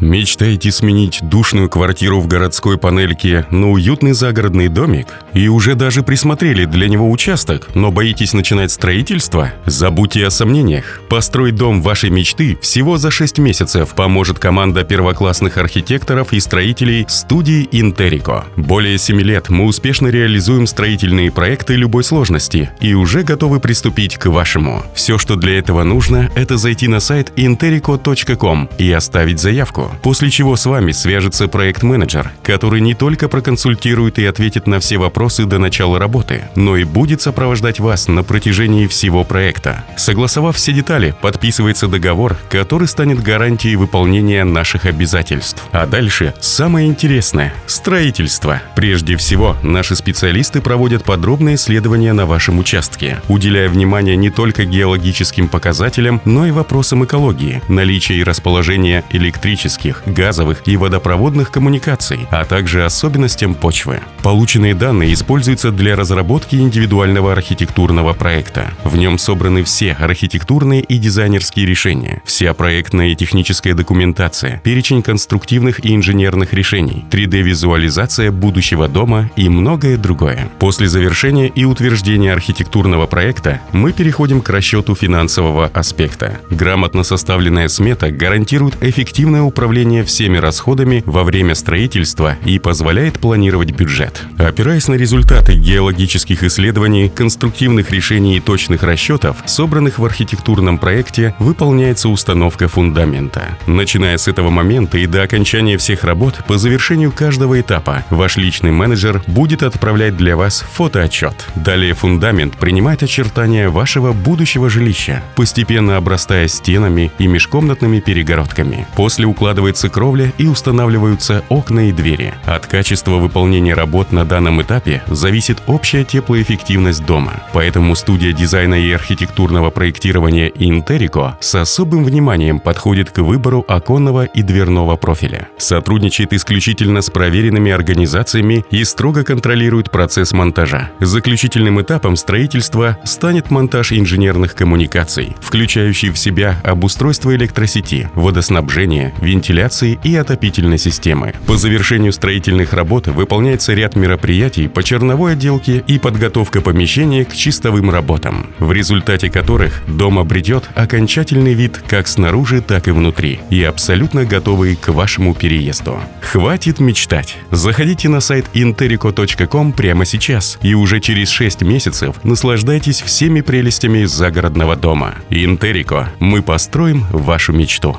Мечтаете сменить душную квартиру в городской панельке на уютный загородный домик? И уже даже присмотрели для него участок, но боитесь начинать строительство? Забудьте о сомнениях. Построить дом вашей мечты всего за 6 месяцев поможет команда первоклассных архитекторов и строителей студии Интерико. Более 7 лет мы успешно реализуем строительные проекты любой сложности и уже готовы приступить к вашему. Все, что для этого нужно, это зайти на сайт interico.com и оставить заявку после чего с вами свяжется проект-менеджер, который не только проконсультирует и ответит на все вопросы до начала работы, но и будет сопровождать вас на протяжении всего проекта. Согласовав все детали, подписывается договор, который станет гарантией выполнения наших обязательств. А дальше самое интересное – строительство. Прежде всего, наши специалисты проводят подробные исследования на вашем участке, уделяя внимание не только геологическим показателям, но и вопросам экологии, наличия и расположения электрических электрических, газовых и водопроводных коммуникаций, а также особенностям почвы. Полученные данные используются для разработки индивидуального архитектурного проекта. В нем собраны все архитектурные и дизайнерские решения, вся проектная и техническая документация, перечень конструктивных и инженерных решений, 3D-визуализация будущего дома и многое другое. После завершения и утверждения архитектурного проекта мы переходим к расчету финансового аспекта. Грамотно составленная смета гарантирует эффективное управление управление всеми расходами во время строительства и позволяет планировать бюджет. Опираясь на результаты геологических исследований, конструктивных решений и точных расчетов, собранных в архитектурном проекте, выполняется установка фундамента. Начиная с этого момента и до окончания всех работ, по завершению каждого этапа, ваш личный менеджер будет отправлять для вас фотоотчет. Далее фундамент принимает очертания вашего будущего жилища, постепенно обрастая стенами и межкомнатными перегородками. После укладывания укладывается кровля и устанавливаются окна и двери. От качества выполнения работ на данном этапе зависит общая теплоэффективность дома. Поэтому студия дизайна и архитектурного проектирования Интерико с особым вниманием подходит к выбору оконного и дверного профиля. Сотрудничает исключительно с проверенными организациями и строго контролирует процесс монтажа. Заключительным этапом строительства станет монтаж инженерных коммуникаций, включающий в себя обустройство электросети, водоснабжение, вентиляции, вентиляции и отопительной системы. По завершению строительных работ выполняется ряд мероприятий по черновой отделке и подготовка помещения к чистовым работам, в результате которых дом обретет окончательный вид как снаружи, так и внутри и абсолютно готовый к вашему переезду. Хватит мечтать! Заходите на сайт interico.com прямо сейчас и уже через 6 месяцев наслаждайтесь всеми прелестями загородного дома. Интерико. Мы построим вашу мечту.